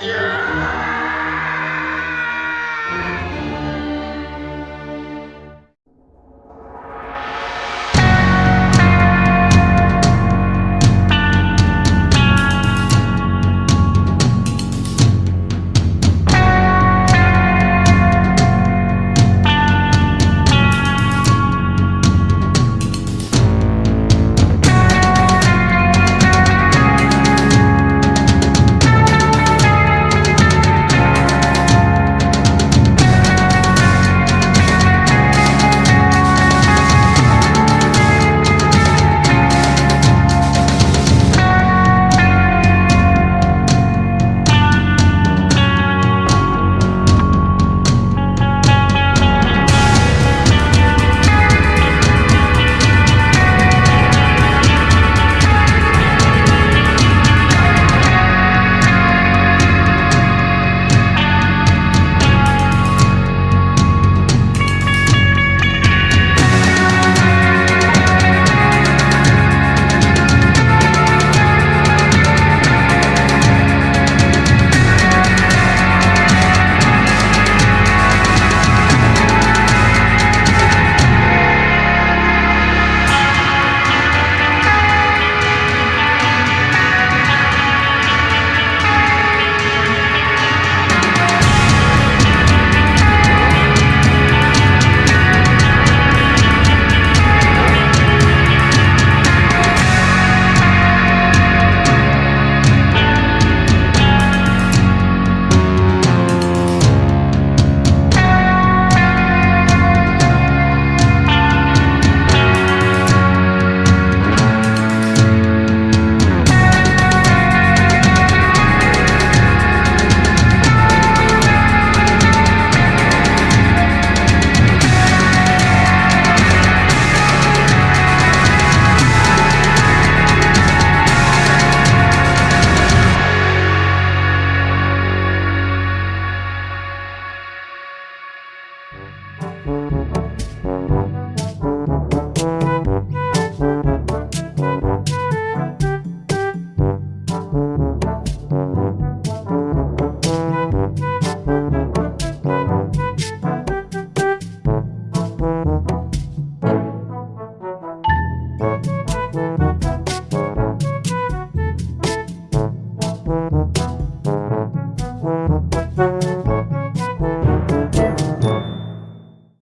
Yeah.